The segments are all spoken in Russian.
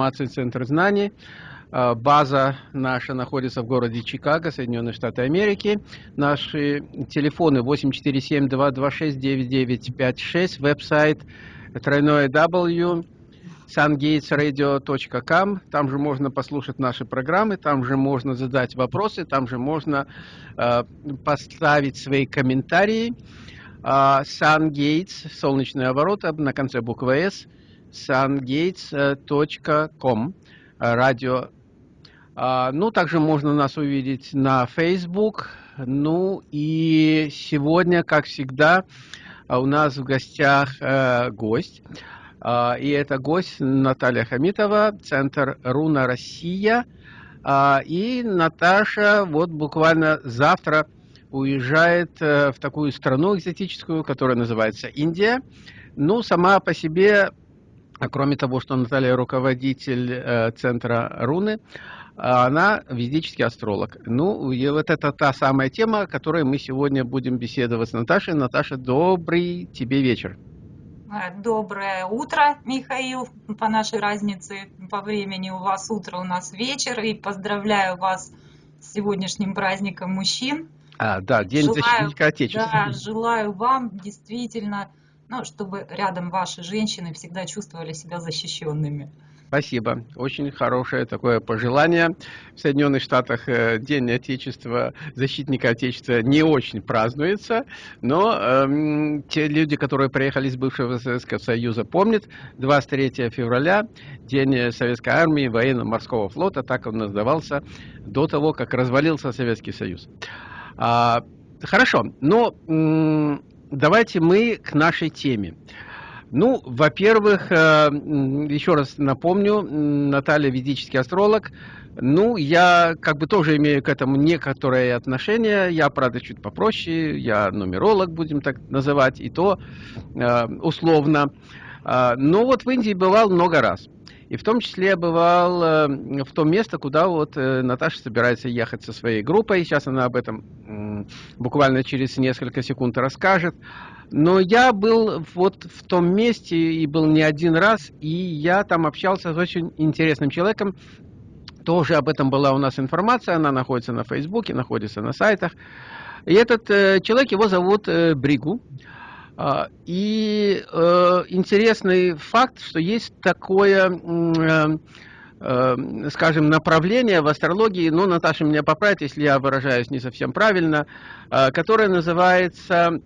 информации Центр знаний. Э, база наша находится в городе Чикаго, Соединенные Штаты Америки. Наши телефоны 847-226-9956, веб-сайт тройное W, sungatesradio.com. Там же можно послушать наши программы, там же можно задать вопросы, там же можно э, поставить свои комментарии. Uh, SunGates, солнечные ворота, на конце буквы S, sungates.com, радио а, ну, также можно нас увидеть на Facebook. Ну и сегодня, как всегда, у нас в гостях э, гость. Э, и это гость Наталья Хамитова, Центр Руна Россия. Э, и Наташа вот буквально завтра уезжает э, в такую страну экзотическую, которая называется Индия. Ну, сама по себе, кроме того, что Наталья руководитель э, Центра Руны, а она ведический астролог. Ну, и вот это та самая тема, о которой мы сегодня будем беседовать с Наташей. Наташа, добрый тебе вечер. Э, доброе утро, Михаил, по нашей разнице по времени. У вас утро, у нас вечер. И поздравляю вас с сегодняшним праздником мужчин. А, да, День желаю, защитника Отечества. Да, желаю вам действительно, ну, чтобы рядом ваши женщины всегда чувствовали себя защищенными. Спасибо. Очень хорошее такое пожелание. В Соединенных Штатах э, День Отечества, защитника Отечества не очень празднуется, но эм, те люди, которые приехали из бывшего Советского Союза, помнят 23 февраля, День Советской Армии, военно-морского флота, так он назывался до того, как развалился Советский Союз. А, хорошо, но давайте мы к нашей теме. Ну, во-первых, э, еще раз напомню, Наталья ведический астролог. Ну, я как бы тоже имею к этому некоторое отношение. Я, правда, чуть попроще. Я нумеролог, будем так называть, и то э, условно. А, но вот в Индии бывал много раз. И в том числе я бывал э, в том место, куда вот Наташа собирается ехать со своей группой. Сейчас она об этом буквально через несколько секунд расскажет. Но я был вот в том месте и был не один раз, и я там общался с очень интересным человеком. Тоже об этом была у нас информация, она находится на Фейсбуке, находится на сайтах. И этот э, человек, его зовут э, Бригу. Э, и э, интересный факт, что есть такое... Э, э, скажем, направление в астрологии, ну, Наташа меня поправит, если я выражаюсь не совсем правильно, э, которое называется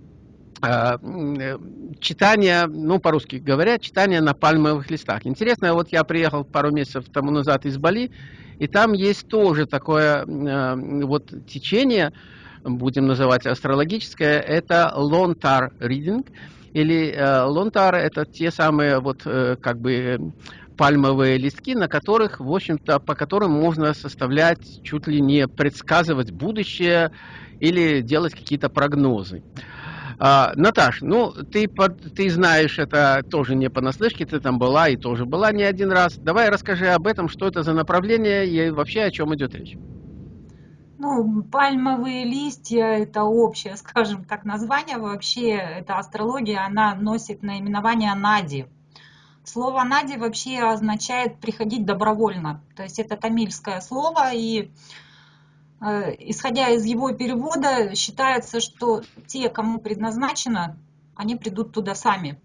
а, э, читание, ну, по-русски говоря, читание на пальмовых листах. Интересно, вот я приехал пару месяцев тому назад из Бали, и там есть тоже такое э, вот течение, будем называть астрологическое, это Lontar Reading, или э, Lontar это те самые вот как бы пальмовые листки, на которых, в общем-то, по которым можно составлять, чуть ли не предсказывать будущее или делать какие-то прогнозы. А, Наташ, ну, ты, ты знаешь это тоже не понаслышке, ты там была и тоже была не один раз. Давай расскажи об этом, что это за направление и вообще о чем идет речь. Ну, пальмовые листья – это общее, скажем так, название. Вообще, эта астрология, она носит наименование Нади. Слово Нади вообще означает «приходить добровольно». То есть это тамильское слово, и Э, исходя из его перевода, считается, что те, кому предназначено, они придут туда сами.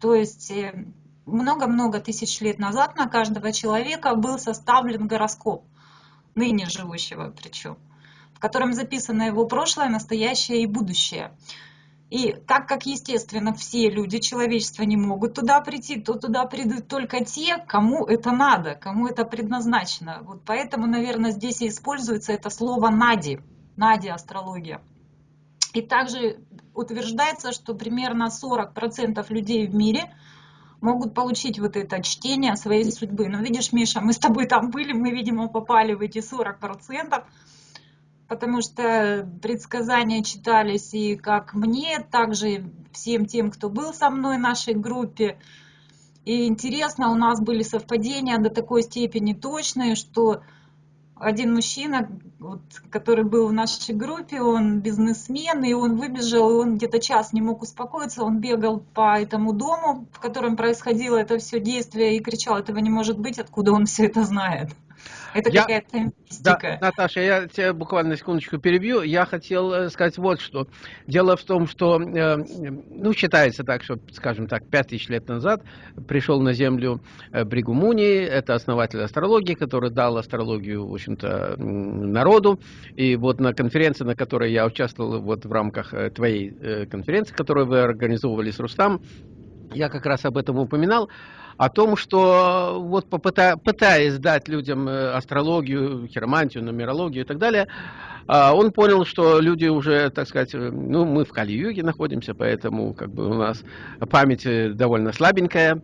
То есть э, много-много тысяч лет назад на каждого человека был составлен гороскоп, ныне живущего причем, в котором записано его прошлое, настоящее и будущее. И так как, естественно, все люди человечества не могут туда прийти, то туда придут только те, кому это надо, кому это предназначено. Вот поэтому, наверное, здесь и используется это слово «нади», «нади астрология». И также утверждается, что примерно 40% людей в мире могут получить вот это чтение своей судьбы. Но видишь, Миша, мы с тобой там были, мы, видимо, попали в эти 40% потому что предсказания читались и как мне, также всем тем, кто был со мной в нашей группе. И интересно, у нас были совпадения до такой степени точные, что один мужчина, вот, который был в нашей группе, он бизнесмен, и он выбежал, и он где-то час не мог успокоиться, он бегал по этому дому, в котором происходило это все действие, и кричал, этого не может быть, откуда он все это знает. Это я, какая-то мистика. Да, Наташа, я тебя буквально секундочку перебью. Я хотел э, сказать вот что. Дело в том, что, э, ну, считается так, что, скажем так, пять тысяч лет назад пришел на Землю э, Бригумуни, это основатель астрологии, который дал астрологию, в общем-то, народу. И вот на конференции, на которой я участвовал вот в рамках твоей конференции, которую вы организовывали с Рустам, я как раз об этом упоминал о том, что вот попыта, пытаясь дать людям э, астрологию, хиромантию, нумерологию и так далее, он понял, что люди уже, так сказать, э, ну, мы в Кали-Юге находимся, поэтому как бы у нас память э, довольно слабенькая,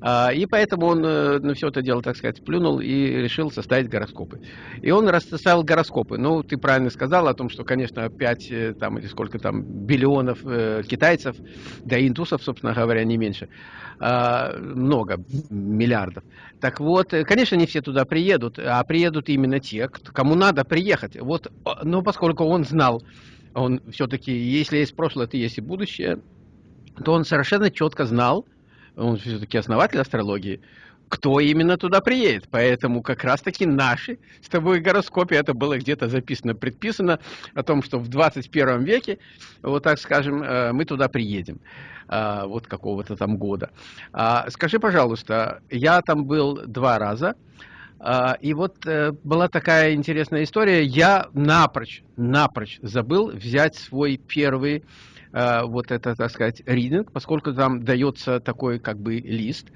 а, и поэтому он на все это дело, так сказать, плюнул и решил составить гороскопы. И он расставил гороскопы. Ну, ты правильно сказал о том, что, конечно, 5 там, или сколько там биллионов китайцев, да и индусов, собственно говоря, не меньше, а, много миллиардов. Так вот, э, конечно, не все туда приедут, а приедут именно те, кому надо приехать. Вот, но поскольку он знал, он все-таки, если есть прошлое, то есть и будущее, то он совершенно четко знал, он все-таки основатель астрологии, кто именно туда приедет. Поэтому как раз-таки наши с тобой гороскопе, это было где-то записано, предписано, о том, что в 21 веке, вот так скажем, э, мы туда приедем. А, вот какого-то там года. А, скажи, пожалуйста, я там был два раза, и вот э, была такая интересная история. Я напрочь, напрочь забыл взять свой первый вот это, так сказать, ридинг, поскольку там дается такой как бы лист,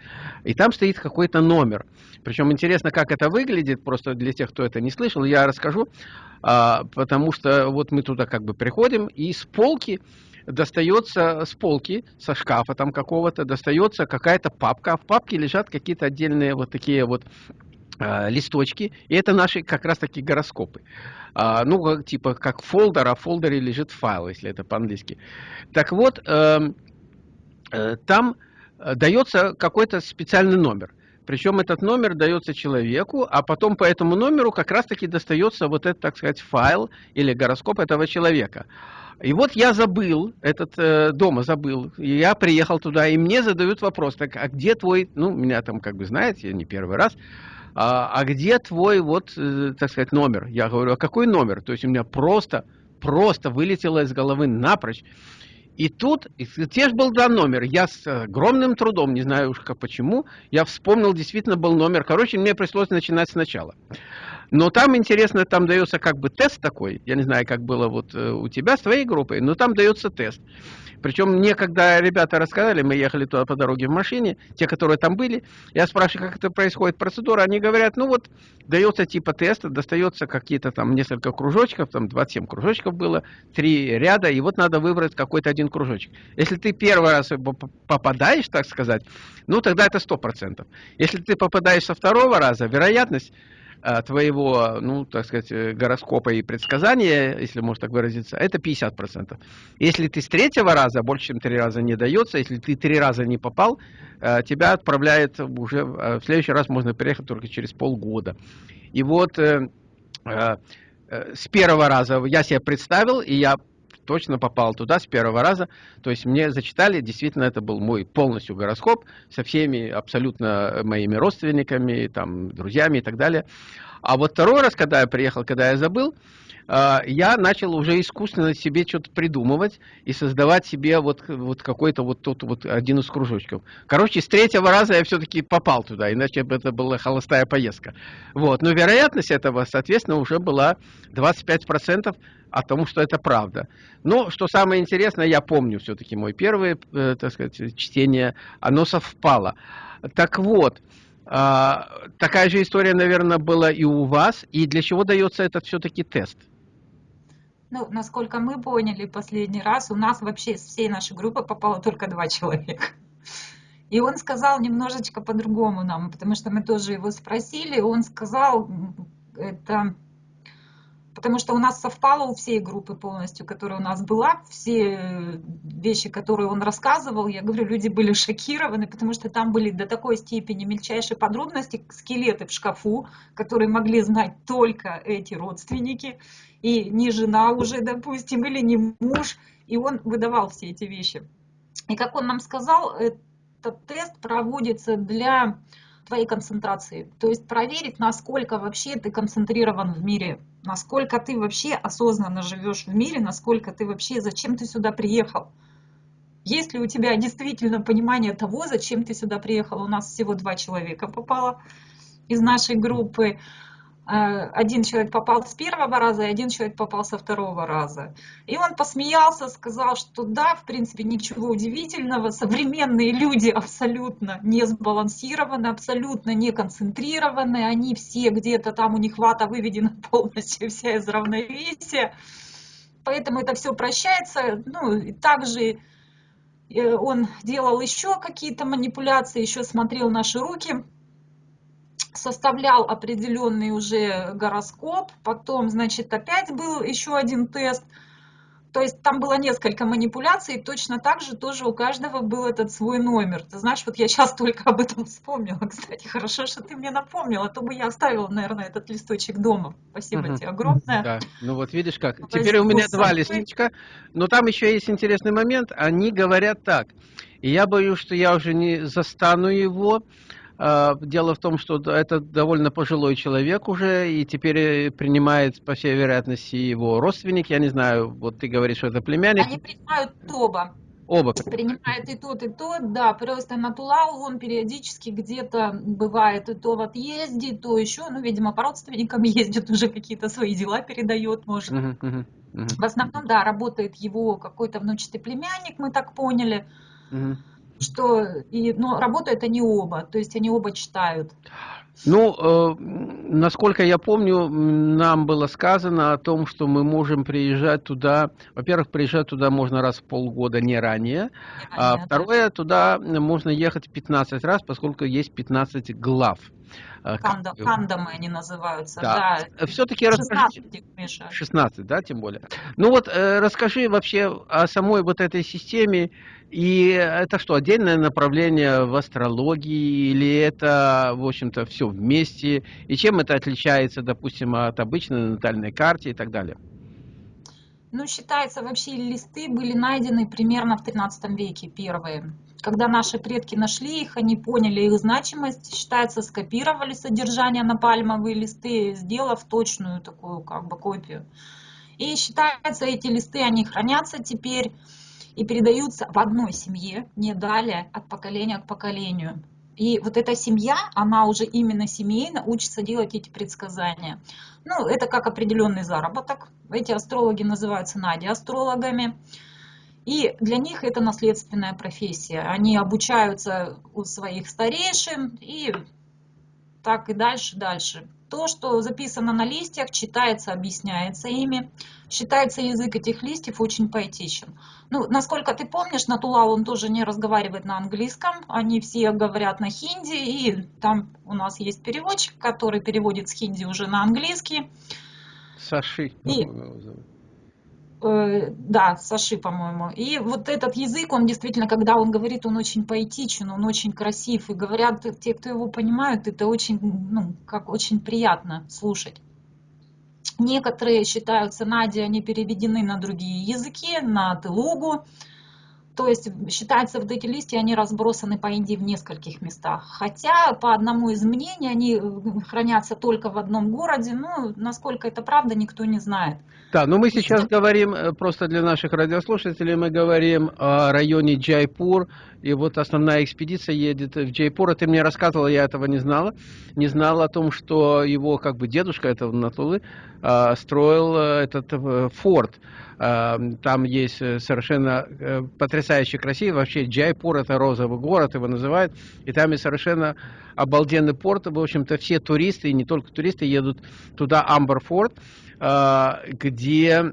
и там стоит какой-то номер. Причем интересно, как это выглядит, просто для тех, кто это не слышал, я расскажу, потому что вот мы туда как бы приходим, и с полки достается с полки, со шкафа там какого-то, достается какая-то папка, а в папке лежат какие-то отдельные вот такие вот э, листочки, и это наши как раз таки гороскопы. А, ну, типа как фолдер, а в фолдере лежит файл, если это по-английски. Так вот, э, э, там дается какой-то специальный номер. Причем этот номер дается человеку, а потом по этому номеру как раз-таки достается вот этот, так сказать, файл или гороскоп этого человека. И вот я забыл, этот э, дома забыл, и я приехал туда, и мне задают вопрос, так, а где твой, ну, меня там, как бы, знаете, не первый раз, а, а где твой, вот, э, так сказать, номер? Я говорю, а какой номер? То есть у меня просто, просто вылетело из головы напрочь. И тут, те же был дан номер, я с огромным трудом, не знаю уж как почему, я вспомнил, действительно был номер. Короче, мне пришлось начинать сначала. Но там интересно, там дается как бы тест такой, я не знаю, как было вот э, у тебя с твоей группой, но там дается тест. Причем мне, когда ребята рассказали, мы ехали туда по дороге в машине, те, которые там были, я спрашиваю, как это происходит процедура, они говорят, ну вот, дается типа тест, достается какие-то там несколько кружочков, там 27 кружочков было, три ряда, и вот надо выбрать какой-то один кружочек. Если ты первый раз попадаешь, так сказать, ну тогда это 100%. Если ты попадаешь со второго раза, вероятность твоего, ну, так сказать, э, гороскопа и предсказания, если можно так выразиться, это 50%. Если ты с третьего раза, больше, чем три раза не дается, если ты три раза не попал, э, тебя отправляет уже, в следующий раз можно приехать только через полгода. И вот с первого раза я себя представил, и я точно попал туда с первого раза. То есть мне зачитали, действительно, это был мой полностью гороскоп со всеми абсолютно моими родственниками, там, друзьями и так далее. А вот второй раз, когда я приехал, когда я забыл, а, я начал уже искусственно себе что-то придумывать и создавать себе вот, вот какой-то вот тот вот один из кружочков. Короче, с третьего раза я все-таки попал туда, иначе бы это была холостая поездка. Вот. Но вероятность этого, соответственно, уже была 25% о том, что это правда. Но, что самое интересное, я помню все-таки мой первое, э, так сказать, чтение, оно совпало. Так вот, такая же история, наверное, была и у вас. И для чего дается этот все-таки тест? Ну, насколько мы поняли последний раз, у нас вообще из всей нашей группы попало только два человека. И он сказал немножечко по-другому нам, потому что мы тоже его спросили. Он сказал, это потому что у нас совпало у всей группы полностью, которая у нас была, все э, вещи, которые он рассказывал, я говорю, люди были шокированы, потому что там были до такой степени мельчайшие подробности, скелеты в шкафу, которые могли знать только эти родственники, и не жена уже, допустим, или не муж, и он выдавал все эти вещи. И как он нам сказал, этот тест проводится для твоей концентрации. То есть проверить, насколько вообще ты концентрирован в мире, насколько ты вообще осознанно живешь в мире, насколько ты вообще, зачем ты сюда приехал. Есть ли у тебя действительно понимание того, зачем ты сюда приехал? У нас всего два человека попало из нашей группы. Э, один человек попал с первого раза, и один человек попал со второго раза. И он посмеялся, сказал, что да, в принципе, ничего удивительного, современные люди абсолютно не сбалансированы, абсолютно не концентрированы, они все где-то там, у них вата выведена полностью вся из равновесия, поэтому это все прощается. Ну, и также э, он делал еще какие-то манипуляции, еще смотрел наши руки, составлял определенный уже гороскоп, потом, значит, опять был еще один тест. То есть там было несколько манипуляций, точно так же тоже у каждого был этот свой номер. Ты знаешь, вот я сейчас только об этом вспомнила, кстати, хорошо, что ты мне напомнила, а то бы я оставила, наверное, этот листочек дома. Спасибо угу. тебе огромное. Да. Ну вот видишь как, Спасибо. теперь у меня два листочка, но там еще есть интересный момент, они говорят так, и я боюсь, что я уже не застану его, дело в том, что это довольно пожилой человек уже, и теперь э, принимает, по всей вероятности, его родственник. Я не знаю, вот ты говоришь, что это племянник. Они принимают оба. Оба. Принимает и тот, и тот, да, просто на Тулау он периодически где-то бывает и то в отъезде, то еще, ну, видимо, по родственникам ездит, уже какие-то свои дела передает, может. Uh -huh, uh -huh. В основном, да, работает его какой-то внучатый племянник, мы так поняли. Uh -huh что и, но работают они оба, то есть они оба читают. Ну, э, насколько я помню, нам было сказано о том, что мы можем приезжать туда. Во-первых, приезжать туда можно раз в полгода, не ранее. Не а ранее а второе, туда можно ехать 15 раз, поскольку есть 15 глав. Э, Канда, кандамы они называются. Да. да. Все-таки 16, расскажи... 16, да, тем более. Ну вот, э, расскажи вообще о самой вот этой системе и это что, отдельное направление в астрологии или это, в общем-то, все вместе? И чем это отличается, допустим, от обычной натальной карты и так далее? Ну, считается, вообще листы были найдены примерно в 13 веке, первые. Когда наши предки нашли их, они поняли их значимость, считается, скопировали содержание на пальмовые листы, сделав точную такую как бы копию. И считается, эти листы, они хранятся теперь и передаются в одной семье, не далее от поколения к поколению. И вот эта семья, она уже именно семейно учится делать эти предсказания. Ну, это как определенный заработок. Эти астрологи называются нади-астрологами. И для них это наследственная профессия. Они обучаются у своих старейшин и так и дальше, дальше. То, что записано на листьях, читается, объясняется ими. Считается язык этих листьев очень поэтичен. Ну, насколько ты помнишь, на Тулау он тоже не разговаривает на английском. Они все говорят на хинди, и там у нас есть переводчик, который переводит с хинди уже на английский. Саши. И, да, Саши, по-моему. И вот этот язык, он действительно, когда он говорит, он очень поэтичен, он очень красив. И говорят те, кто его понимают, это очень, ну, как очень приятно слушать. Некоторые считаются нади, они переведены на другие языки, на телугу. То есть считается, вот эти листья, они разбросаны по Индии в нескольких местах. Хотя по одному из мнений они э, хранятся только в одном городе. Ну, насколько это правда, никто не знает. Да, но мы сейчас говорим, э, просто для наших радиослушателей, мы говорим о районе Джайпур. И вот основная экспедиция едет в Джайпур. А ты мне рассказывала, я этого не знала. Не знала о том, что его как бы дедушка этого Натулы а, строил э, этот форт. Там есть совершенно э, потрясающе красиво. Вообще Джайпур это розовый город, его называют. И там есть совершенно обалденный порт. В общем-то все туристы, и не только туристы, едут туда, Амберфорд, а, где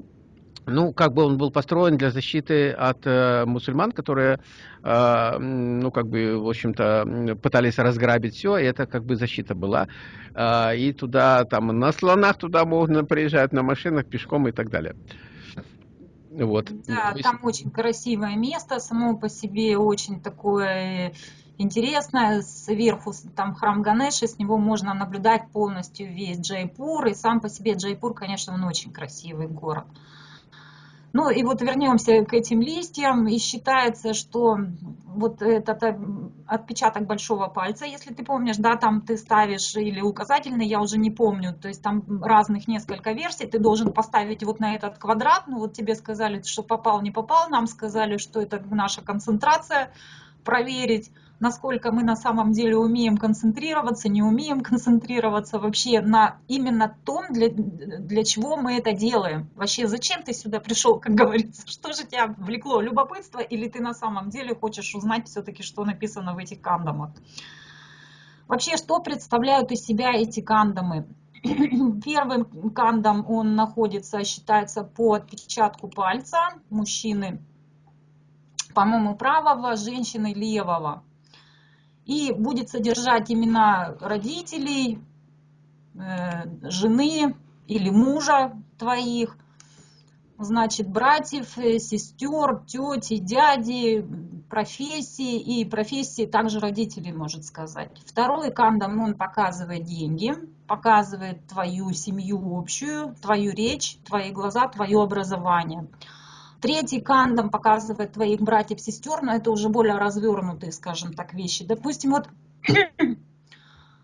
ну, как бы он был построен для защиты от э, мусульман, которые, э, ну, как бы, в общем-то, пытались разграбить все, и это как бы защита была. Э, и туда, там, на слонах туда можно приезжать, на машинах, пешком и так далее. Вот. Да, там очень красивое место, само по себе очень такое интересное. Сверху там храм Ганеши, с него можно наблюдать полностью весь Джайпур. И сам по себе Джайпур, конечно, он очень красивый город. Ну и вот вернемся к этим листьям, и считается, что вот этот э, отпечаток большого пальца, если ты помнишь, да, там ты ставишь или указательный, я уже не помню, то есть там разных несколько версий, ты должен поставить вот на этот квадрат, ну вот тебе сказали, что попал, не попал, нам сказали, что это наша концентрация, проверить насколько мы на самом деле умеем концентрироваться, не умеем концентрироваться вообще на именно том, для, для чего мы это делаем. Вообще, зачем ты сюда пришел, как говорится, что же тебя влекло, любопытство, или ты на самом деле хочешь узнать все-таки, что написано в этих кандамах. Вообще, что представляют из себя эти кандамы? Первым кандом он находится, считается по отпечатку пальца мужчины, по-моему, правого, женщины левого и будет содержать имена родителей, э, жены или мужа твоих, значит, братьев, э, сестер, тети, дяди, профессии и профессии также родителей, может сказать. Второй кандам, он показывает деньги, показывает твою семью общую, твою речь, твои глаза, твое образование. Третий кандом показывает твоих братьев, сестер, но это уже более развернутые, скажем так, вещи. Допустим, вот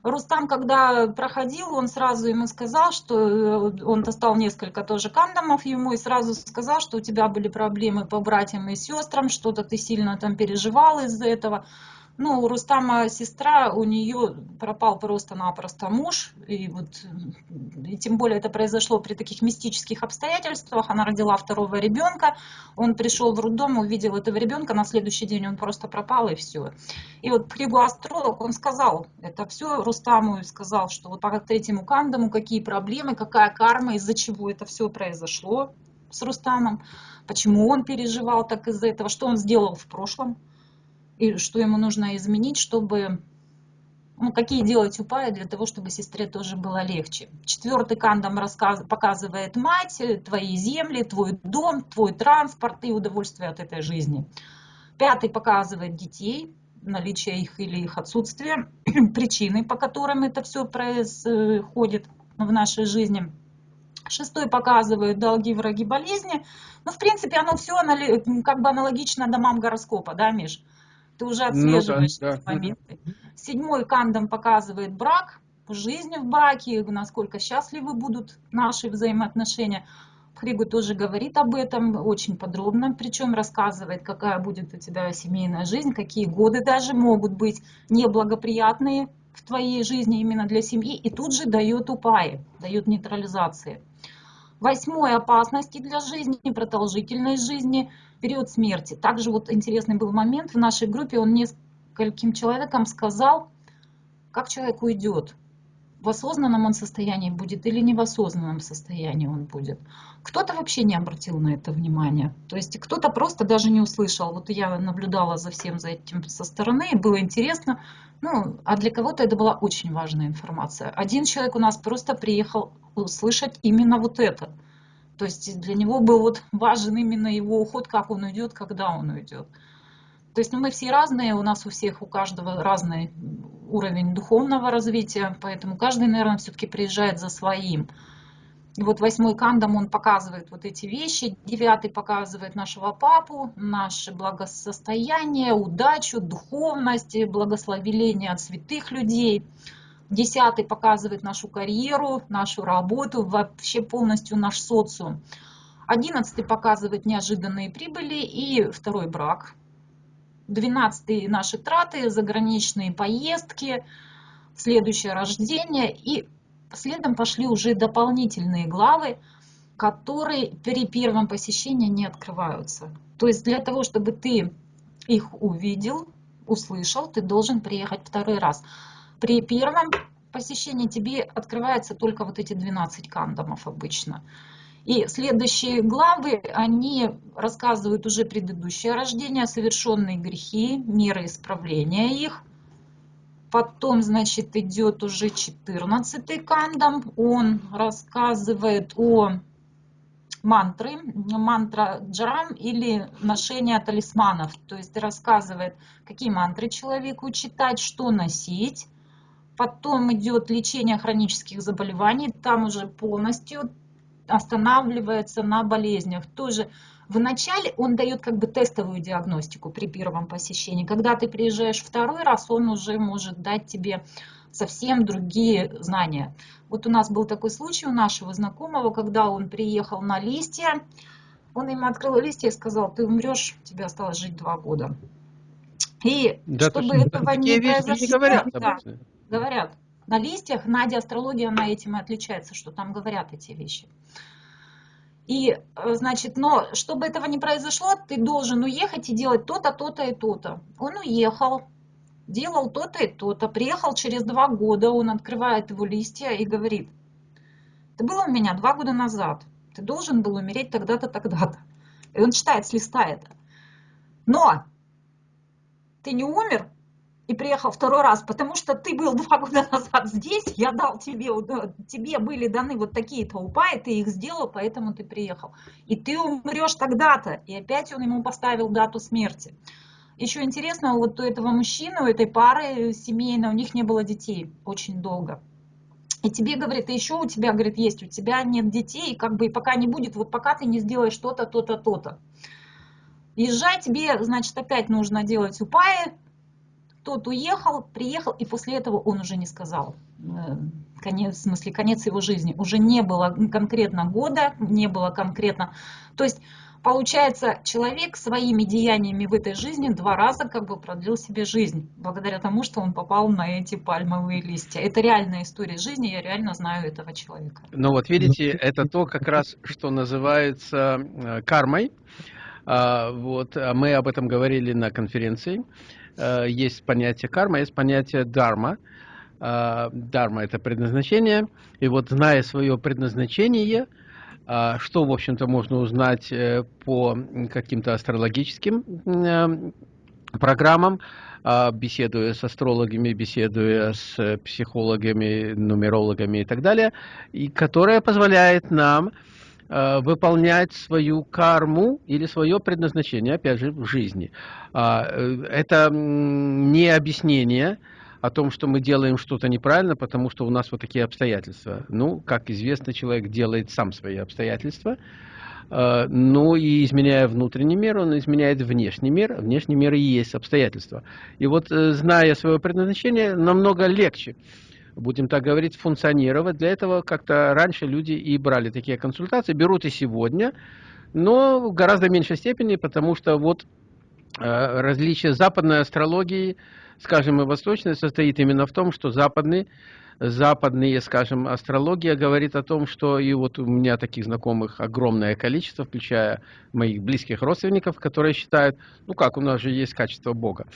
Рустам, когда проходил, он сразу ему сказал, что э, он достал несколько тоже кандомов ему и сразу сказал, что у тебя были проблемы по братьям и сестрам, что-то ты сильно там переживал из-за этого. Ну, у Рустама сестра, у нее пропал просто-напросто муж, и вот, и тем более это произошло при таких мистических обстоятельствах, она родила второго ребенка, он пришел в роддом, увидел этого ребенка, на следующий день он просто пропал, и все. И вот книгу астролог, он сказал, это все Рустаму, и сказал, что вот по третьему кандаму какие проблемы, какая карма, из-за чего это все произошло с Рустамом, почему он переживал так из-за этого, что он сделал в прошлом, и что ему нужно изменить, чтобы ну, какие делать упаи для того, чтобы сестре тоже было легче. Четвертый рассказ, показывает мать, твои земли, твой дом, твой транспорт и удовольствие от этой жизни. Пятый показывает детей, наличие их или их отсутствие, причины, по которым это все происходит в нашей жизни. Шестой показывает долги, враги, болезни. Ну, в принципе, оно все как бы аналогично домам гороскопа, да, Миш? Ты уже отслеживаешь ну, да, эти да. моменты. Седьмой кандом показывает брак, жизнь в браке, насколько счастливы будут наши взаимоотношения. Хригу тоже говорит об этом очень подробно, причем рассказывает, какая будет у тебя семейная жизнь, какие годы даже могут быть неблагоприятные в твоей жизни именно для семьи, и тут же дает упаи, дает нейтрализации. Восьмой опасности для жизни, продолжительность жизни, период смерти. Также вот интересный был момент в нашей группе, он нескольким человекам сказал, как человек уйдет. В осознанном он состоянии будет или не в осознанном состоянии он будет. Кто-то вообще не обратил на это внимание. То есть кто-то просто даже не услышал. Вот я наблюдала за всем за этим со стороны, и было интересно. Ну, а для кого-то это была очень важная информация. Один человек у нас просто приехал услышать именно вот это. То есть для него был вот важен именно его уход, как он уйдет, когда он уйдет. То есть ну, мы все разные, у нас у всех, у каждого разный уровень духовного развития, поэтому каждый, наверное, все-таки приезжает за своим. И вот восьмой кандам, он показывает вот эти вещи, девятый показывает нашего папу, наше благосостояние, удачу, духовность, благословение от святых людей. Десятый показывает нашу карьеру, нашу работу, вообще полностью наш социум. Одиннадцатый показывает неожиданные прибыли и второй брак. Двенадцатый наши траты, заграничные поездки, следующее рождение. И следом пошли уже дополнительные главы, которые при первом посещении не открываются. То есть для того, чтобы ты их увидел, услышал, ты должен приехать второй раз. При первом посещении тебе открывается только вот эти 12 кандомов обычно. И следующие главы, они рассказывают уже предыдущее рождение, совершенные грехи, меры исправления их. Потом, значит, идет уже 14 кандам. Он рассказывает о мантры, мантра джарам или ношение талисманов. То есть рассказывает, какие мантры человеку читать, что носить. Потом идет лечение хронических заболеваний. Там уже полностью останавливается на болезнях. Тоже вначале он дает как бы тестовую диагностику при первом посещении. Когда ты приезжаешь второй раз, он уже может дать тебе совсем другие знания. Вот у нас был такой случай у нашего знакомого, когда он приехал на листья, он им открыл листья и сказал, ты умрешь, тебе осталось жить два года. И да, чтобы этого не произошло, не да, говорят, на листьях, Надя астрология, она этим и отличается, что там говорят эти вещи. И, э, значит, но чтобы этого не произошло, ты должен уехать и делать то-то, то-то и то-то. Он уехал, делал то-то и то-то, приехал через два года, он открывает его листья и говорит, ты был у меня два года назад, ты должен был умереть тогда-то, тогда-то. И он читает с листа это. Но ты не умер, и приехал второй раз, потому что ты был два года назад здесь, я дал тебе, тебе были даны вот такие-то упаи, ты их сделал, поэтому ты приехал. И ты умрешь тогда-то. И опять он ему поставил дату смерти. Еще интересно, вот у этого мужчины, у этой пары семейной, у них не было детей очень долго. И тебе говорит, и еще у тебя, говорит, есть, у тебя нет детей, как бы и пока не будет, вот пока ты не сделаешь что-то, то-то, то-то. Езжай, тебе, значит, опять нужно делать упаи, тот уехал, приехал, и после этого он уже не сказал. Э, конец, в смысле, конец его жизни. Уже не было конкретно года, не было конкретно... То есть, получается, человек своими деяниями в этой жизни два раза как бы продлил себе жизнь, благодаря тому, что он попал на эти пальмовые листья. Это реальная история жизни, я реально знаю этого человека. Ну вот видите, это то как раз, что называется э, кармой. А, вот, а мы об этом говорили на конференции. Э, есть понятие карма, есть понятие дарма. Э, дарма – это предназначение. И вот зная свое предназначение, э, что, в общем-то, можно узнать по каким-то астрологическим программам, беседуя с астрологами, беседуя с психологами, нумерологами и так далее, и которая позволяет нам выполнять свою карму или свое предназначение, опять же, в жизни. А, э, это не объяснение о том, что мы делаем что-то неправильно, потому что у нас вот такие обстоятельства. Ну, как известно, человек делает сам свои обстоятельства, э, ну и изменяя внутренний мир, он изменяет внешний мир. Внешний мир и есть обстоятельства. И вот, зная свое предназначение, намного легче будем так говорить, функционировать. Для этого как-то раньше люди и брали такие консультации, берут и сегодня, но в гораздо меньшей степени, потому что вот э, различие западной астрологии, скажем, и восточной, состоит именно в том, что западный западные, скажем, астрология говорит о том, что и вот у меня таких знакомых огромное количество, включая моих близких родственников, которые считают, ну как, у нас же есть качество Бога.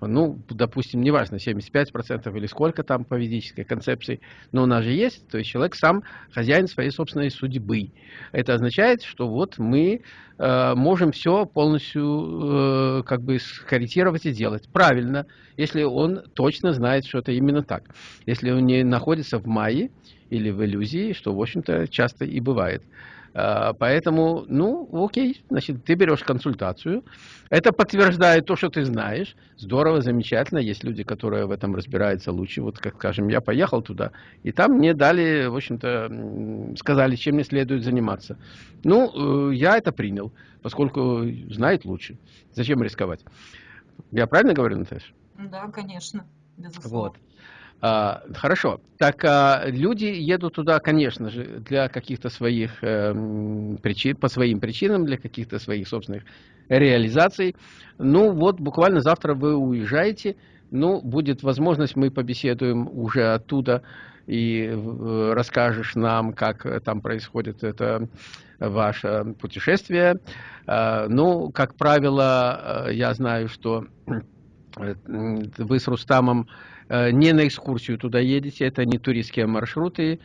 Ну, допустим, неважно, 75% или сколько там по ведической концепции, но у нас же есть, то есть человек сам хозяин своей собственной судьбы. Это означает, что вот мы э, можем все полностью э, как бы скорректировать и делать. Правильно, если он точно знает, что это именно так. Если он не находится в мае или в иллюзии, что, в общем-то, часто и бывает. А, поэтому, ну, окей, значит, ты берешь консультацию. Это подтверждает то, что ты знаешь. Здорово, замечательно. Есть люди, которые в этом разбираются лучше. Вот, как скажем, я поехал туда, и там мне дали, в общем-то, сказали, чем мне следует заниматься. Ну, э, я это принял, поскольку знает лучше. Зачем рисковать? Я правильно говорю, Наташа? Да, конечно, безусловно. Вот. А, хорошо. Так а, люди едут туда, конечно же, для каких-то своих э, причин, по своим причинам, для каких-то своих собственных реализаций. Ну вот, буквально завтра вы уезжаете. Ну, будет возможность, мы побеседуем уже оттуда и э, расскажешь нам, как там происходит это ваше путешествие. А, ну, как правило, э, я знаю, что э, вы с Рустамом Э, не на экскурсию туда едете, это не туристские маршруты.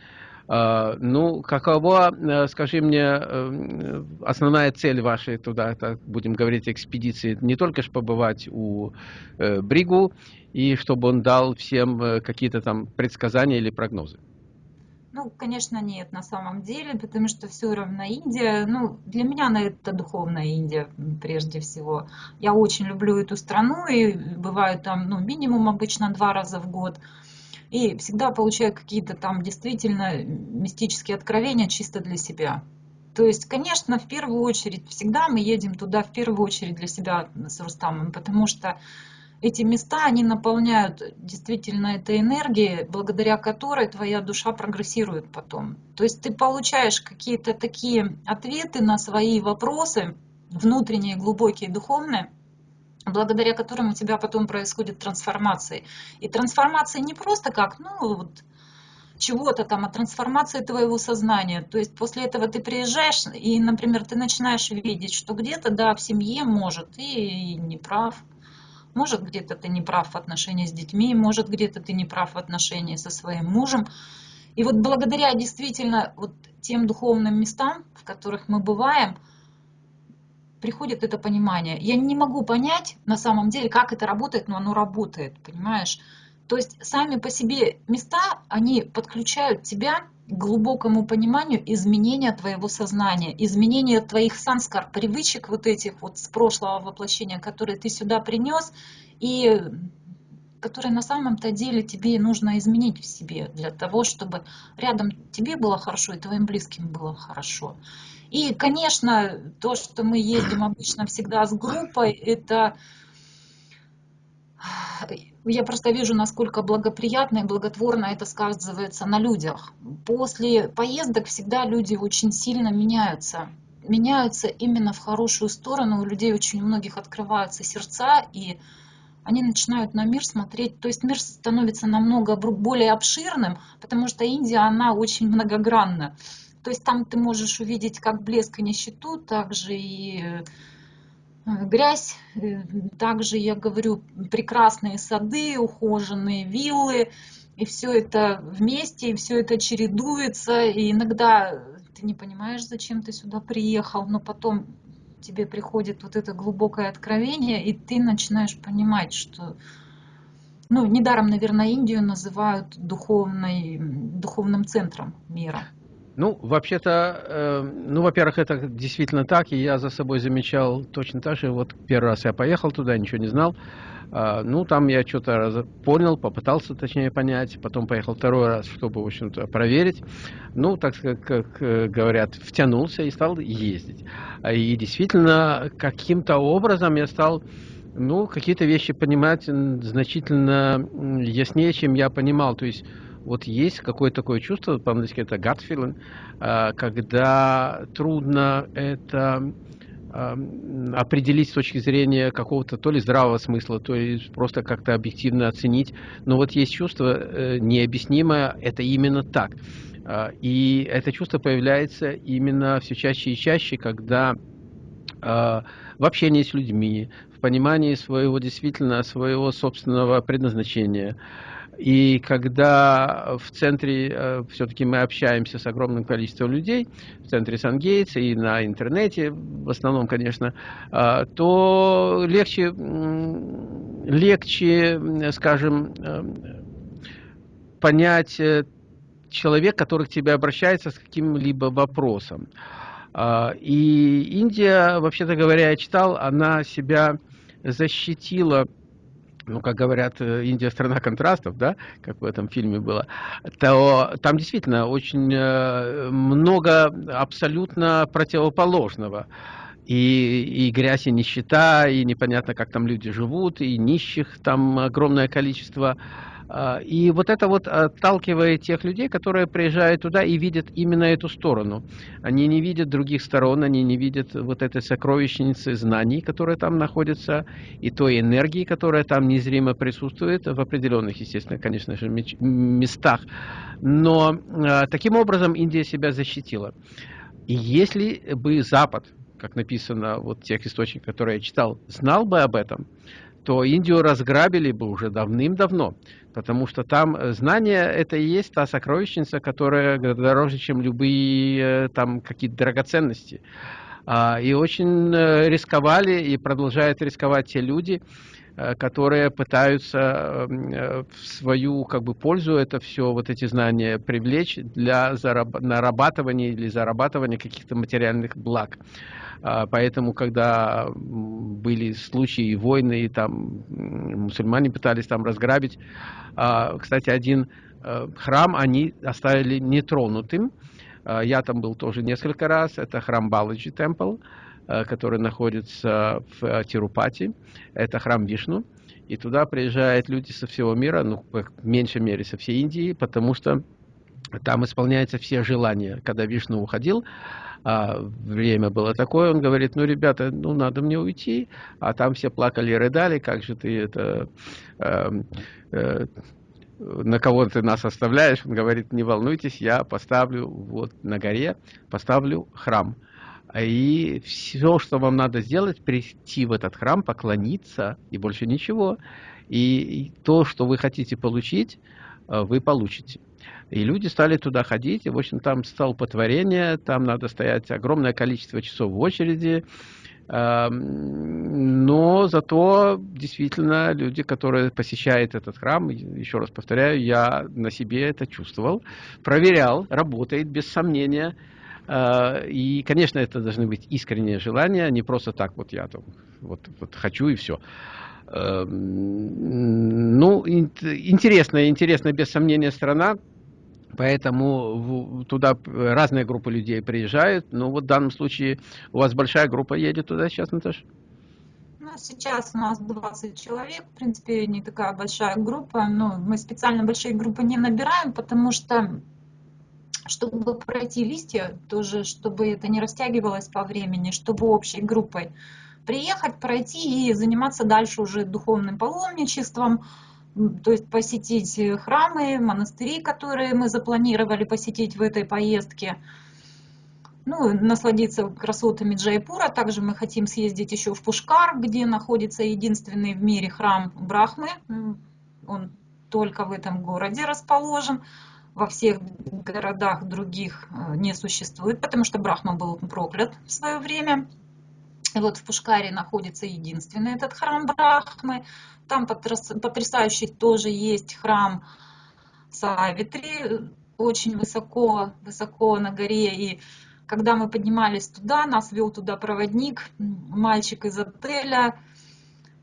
А, ну, какова, э, скажи мне, э, основная цель вашей туда, так будем говорить, экспедиции? Не только же побывать у э, Бригу, и чтобы он дал всем какие-то там предсказания или прогнозы? Ну, конечно, нет на самом деле, потому что все равно Индия, ну, для меня это духовная Индия прежде всего. Я очень люблю эту страну и бываю там, ну, минимум обычно два раза в год и всегда получаю какие-то там действительно мистические откровения чисто для себя. То есть, конечно, в первую очередь, всегда мы едем туда в первую очередь для себя с Рустамом, потому что эти места, они наполняют действительно этой энергией, благодаря которой твоя душа прогрессирует потом. То есть ты получаешь какие-то такие ответы на свои вопросы, внутренние, глубокие, духовные, благодаря которым у тебя потом происходит трансформация. И трансформация не просто как, ну, вот, чего-то там, а трансформация твоего сознания. То есть после этого ты приезжаешь, и, например, ты начинаешь видеть, что где-то, да, в семье, может, и не прав. Может, где-то ты не прав в отношении с детьми, может, где-то ты не прав в отношении со своим мужем. И вот благодаря действительно вот тем духовным местам, в которых мы бываем – приходит это понимание. Я не могу понять на самом деле, как это работает, но оно работает, понимаешь? То есть сами по себе места, они подключают тебя глубокому пониманию изменения твоего сознания, изменения твоих санскар, привычек вот этих вот с прошлого воплощения, которые ты сюда принес, и которые на самом-то деле тебе нужно изменить в себе для того, чтобы рядом тебе было хорошо и твоим близким было хорошо. И, конечно, то, что мы ездим обычно всегда с группой, это я просто вижу, насколько благоприятно и благотворно это сказывается на людях. После поездок всегда люди очень сильно меняются. Меняются именно в хорошую сторону. У людей очень многих открываются сердца, и они начинают на мир смотреть. То есть мир становится намного более обширным, потому что Индия, она очень многогранна. То есть там ты можешь увидеть как блеск и нищету, также и э, грязь, э, также, я говорю, прекрасные сады, ухоженные виллы, и все это вместе, и все это чередуется, и иногда ты не понимаешь, зачем ты сюда приехал, но потом тебе приходит вот это глубокое откровение, и ты начинаешь понимать, что ну, недаром, наверное, Индию называют духовной, духовным центром мира. Ну, вообще-то, э, ну, во-первых, это действительно так, и я за собой замечал точно так же. Вот первый раз я поехал туда, ничего не знал. Э, ну, там я что-то понял, попытался, точнее, понять. Потом поехал второй раз, чтобы, в общем-то, проверить. Ну, так как, как э, говорят, втянулся и стал ездить. И действительно, каким-то образом я стал ну, какие-то вещи понимать значительно яснее, чем я понимал. То есть вот есть какое-то такое чувство, по-английски это gut feeling, а, когда трудно это а, определить с точки зрения какого-то то ли здравого смысла, то ли просто как-то объективно оценить. Но вот есть чувство э, необъяснимое, это именно так. А, и это чувство появляется именно все чаще и чаще, когда в общении с людьми, в понимании своего действительно своего собственного предназначения, и когда в центре, э, все-таки мы общаемся с огромным количеством людей, в центре Сан-Гейтс и на интернете, в основном, конечно, э, то легче, легче, скажем, э, понять человек, который к тебе обращается с каким-либо вопросом. И Индия, вообще-то говоря, я читал, она себя защитила ну, как говорят, э, Индия страна контрастов, да, как в этом фильме было, то там действительно очень э, много абсолютно противоположного. И, и грязь, и нищета, и непонятно, как там люди живут, и нищих там огромное количество. А, и вот это вот отталкивает тех людей, которые приезжают туда и видят именно эту сторону. Они не видят других сторон, они не видят вот этой сокровищницы знаний, которые там находятся, и той энергии, которая там незримо присутствует в определенных, естественно, конечно же, местах. Но а, таким образом Индия себя защитила. И если бы Запад, как написано вот в тех источниках, которые я читал, знал бы об этом, то Индию разграбили бы уже давным-давно, потому что там знание это и есть та сокровищница, которая дороже, чем любые там какие-то драгоценности. А, и очень э, рисковали и продолжают рисковать те люди, э, которые пытаются э, в свою как бы пользу это все, вот эти знания привлечь для нарабатывания или зарабатывания каких-то материальных благ. А, поэтому, когда были случаи войны, и там мусульмане пытались там разграбить, а, кстати, один храм они оставили нетронутым, а, я там был тоже несколько раз. Это храм Баладжи Темпл, а, который находится в а, Тирупати. Это храм Вишну. И туда приезжают люди со всего мира, ну, в меньшей мере, со всей Индии, потому что там исполняются все желания. Когда Вишну уходил, а время было такое, он говорит, ну, ребята, ну, надо мне уйти, а там все плакали и рыдали, как же ты это... Э, э, на кого ты нас оставляешь? Он говорит, не волнуйтесь, я поставлю вот на горе, поставлю храм. И все, что вам надо сделать, прийти в этот храм, поклониться и больше ничего. И то, что вы хотите получить, э, вы получите. И люди стали туда ходить, и, в общем, там столпотворение, там надо стоять огромное количество часов в очереди, Эм, но зато действительно люди, которые посещают этот храм, еще раз повторяю, я на себе это чувствовал, проверял, работает без сомнения. Э, и, конечно, это должны быть искренние желания, не просто так вот я там вот, вот хочу и все. Эм, ну, интересная, интересная без сомнения страна. Поэтому туда разные группы людей приезжают. Ну вот в данном случае у вас большая группа едет туда сейчас, Наташа? Ну, сейчас у нас 20 человек, в принципе, не такая большая группа. Но мы специально большие группы не набираем, потому что, чтобы пройти листья, тоже, чтобы это не растягивалось по времени, чтобы общей группой приехать, пройти и заниматься дальше уже духовным паломничеством, то есть посетить храмы, монастыри, которые мы запланировали посетить в этой поездке. Ну, насладиться красотами Джайпура. Также мы хотим съездить еще в Пушкар, где находится единственный в мире храм Брахмы. Он только в этом городе расположен. Во всех городах других э, не существует, потому что Брахма был проклят в свое время. И вот в Пушкаре находится единственный этот храм Брахмы. Там потрясающий тоже есть храм Савитри, очень высоко, высоко на горе. И когда мы поднимались туда, нас вел туда проводник, мальчик из отеля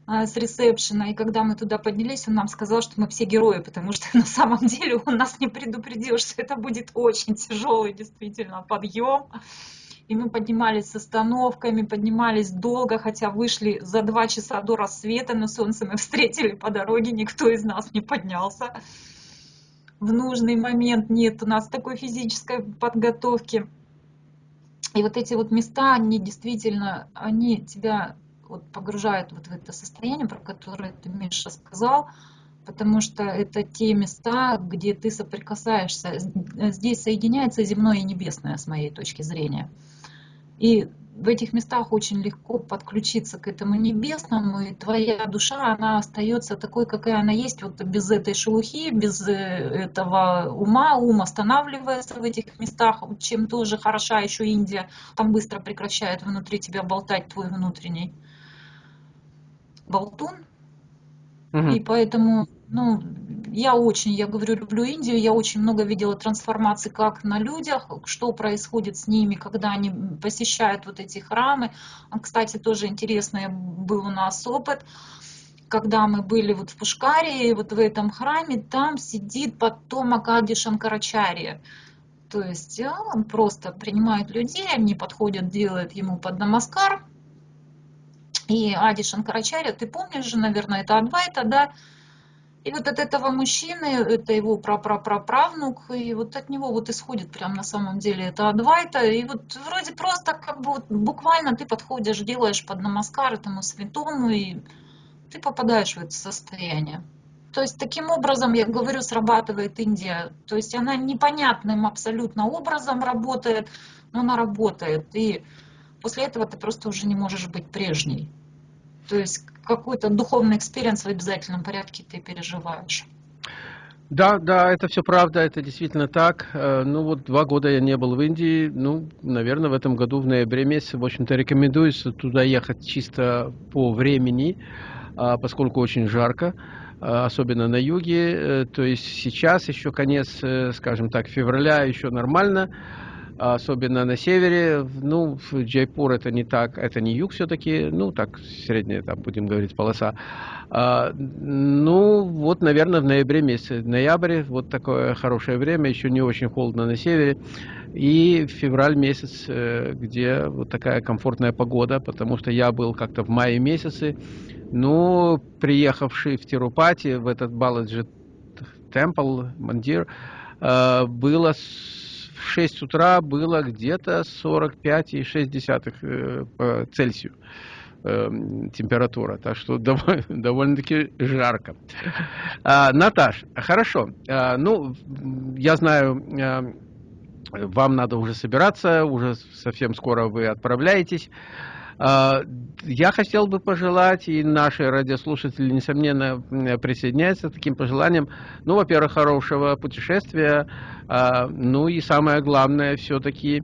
с ресепшена. И когда мы туда поднялись, он нам сказал, что мы все герои, потому что на самом деле он нас не предупредил, что это будет очень тяжелый действительно подъем и мы поднимались с остановками, поднимались долго, хотя вышли за два часа до рассвета, но солнце мы встретили по дороге, никто из нас не поднялся. В нужный момент нет у нас такой физической подготовки. И вот эти вот места, они действительно, они тебя вот погружают вот в это состояние, про которое ты, Миша, сказал, потому что это те места, где ты соприкасаешься. Здесь соединяется земное и небесное, с моей точки зрения. И в этих местах очень легко подключиться к этому небесному, и твоя душа, она остается такой, какая она есть, вот без этой шелухи, без э, этого ума, ум останавливается в этих местах, чем тоже хороша еще Индия, там быстро прекращает внутри тебя болтать твой внутренний болтун, угу. и поэтому, ну, я очень, я говорю, люблю Индию, я очень много видела трансформаций как на людях, что происходит с ними, когда они посещают вот эти храмы. А, кстати, тоже интересный был у нас опыт когда мы были вот в Пушкаре, вот в этом храме, там сидит потомок Ади Шанкарачарья. То есть а, он просто принимает людей, они подходят, делают ему под намаскар. И Ади Шанкарачарья, ты помнишь же, наверное, это Адвайта, да, и вот от этого мужчины, это его прапраправнук, и вот от него вот исходит прям на самом деле это Адвайта. И вот вроде просто как бы вот буквально ты подходишь, делаешь под намаскар этому святому, и ты попадаешь в это состояние. То есть таким образом, я говорю, срабатывает Индия. То есть она непонятным абсолютно образом работает, но она работает. И после этого ты просто уже не можешь быть прежней. То есть какой-то духовный experience в обязательном порядке ты переживаешь. Да, да, это все правда, это действительно так. Э, ну вот два года я не был в Индии, ну, наверное, в этом году в ноябре месяце, в общем-то, рекомендуется туда ехать чисто по времени, а, поскольку очень жарко, а, особенно на юге. Э, то есть сейчас еще конец, э, скажем так, февраля еще нормально, особенно на севере. Ну, Джайпур это не так, это не юг все-таки, ну, так, средняя, там, будем говорить, полоса. А, ну, вот, наверное, в ноябре месяце. Ноябрь, вот такое хорошее время, еще не очень холодно на севере. И февраль месяц, э, где вот такая комфортная погода, потому что я был как-то в мае месяце, ну, приехавший в Тирупати, в этот Баладжи Темпл, Мандир, было в 6 утра было где-то 45,6 э, по Цельсию э, температура, так что довольно, довольно-таки жарко. А, Наташ, хорошо. А, ну, я знаю, а, вам надо уже собираться, уже совсем скоро вы отправляетесь. А, я хотел бы пожелать, и наши радиослушатели, несомненно, присоединяются к таким пожеланиям, ну, во-первых, хорошего путешествия, а, ну и самое главное, все-таки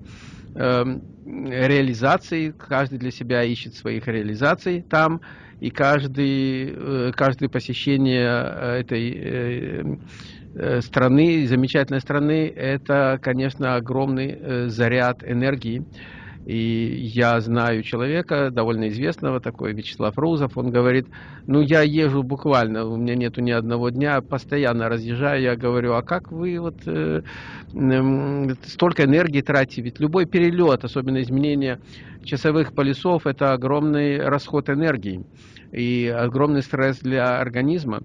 эм, реализации, каждый для себя ищет своих реализаций там, и каждый, э, каждое посещение э, этой э, страны, замечательной страны, это, конечно, огромный заряд энергии. И я знаю человека, довольно известного, такой Вячеслав Рузов, он говорит, ну я езжу буквально, у меня нету ни одного дня, постоянно разъезжаю, я говорю, а как вы вот э, э, столько энергии тратите, ведь любой перелет, особенно изменение часовых поясов, это огромный расход энергии и огромный стресс для организма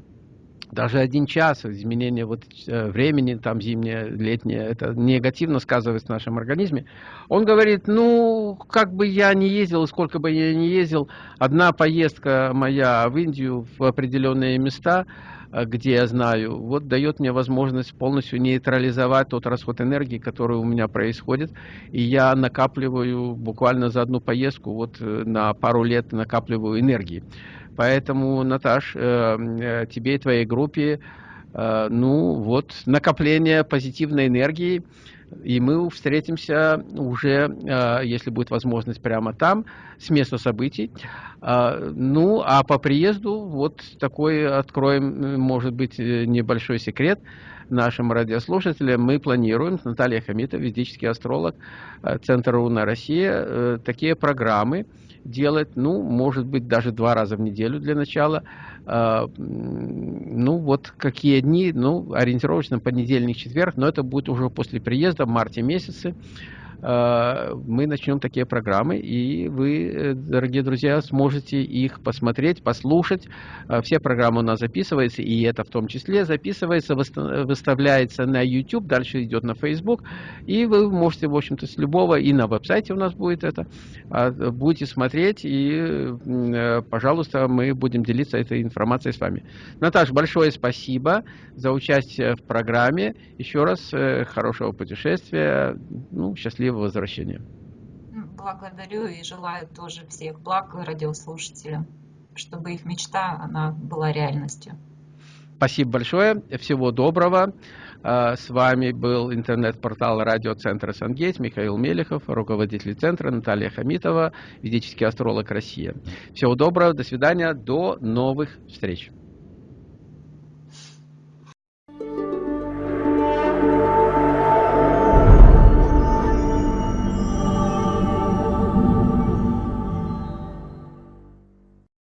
даже один час изменения вот э, времени, там зимнее, летнее, это негативно сказывается в нашем организме. Он говорит, ну, как бы я не ездил, сколько бы я не ездил, одна поездка моя в Индию в определенные места, э, где я знаю, вот дает мне возможность полностью нейтрализовать тот расход энергии, который у меня происходит, и я накапливаю буквально за одну поездку, вот э, на пару лет накапливаю энергии. Поэтому, Наташ, э, э, тебе и твоей группе, э, ну вот, накопление позитивной энергии, и мы встретимся уже, если будет возможность, прямо там, с места событий. Ну, а по приезду, вот такой откроем, может быть, небольшой секрет нашим радиослушателям. Мы планируем, Наталья Хамитова, ведический астролог, Центр Руна Россия, такие программы, делать, ну, может быть, даже два раза в неделю для начала. А, ну, вот какие дни, ну, ориентировочно понедельник, четверг, но это будет уже после приезда в марте месяце. Э, мы начнем такие программы, и вы, э, дорогие друзья, сможете их посмотреть, послушать. Э, все программы у нас записываются, и это в том числе записывается, выставляется на YouTube, дальше идет на Facebook, и вы можете, в общем-то, с любого, и на веб-сайте у нас будет это, а, будете смотреть, и, пожалуйста, мы будем делиться этой информацией с вами. Наташа, большое спасибо за участие в программе. Еще раз хорошего путешествия, ну, счастливо счастливого возвращения. Благодарю и желаю тоже всех благ радиослушателям, чтобы их мечта она была реальностью. Спасибо большое, всего доброго. А, с вами был интернет-портал радиоцентра «Сангейтс» Михаил Мелехов, руководитель центра Наталья Хамитова, ведический астролог Россия. Всего доброго, до свидания, до новых встреч.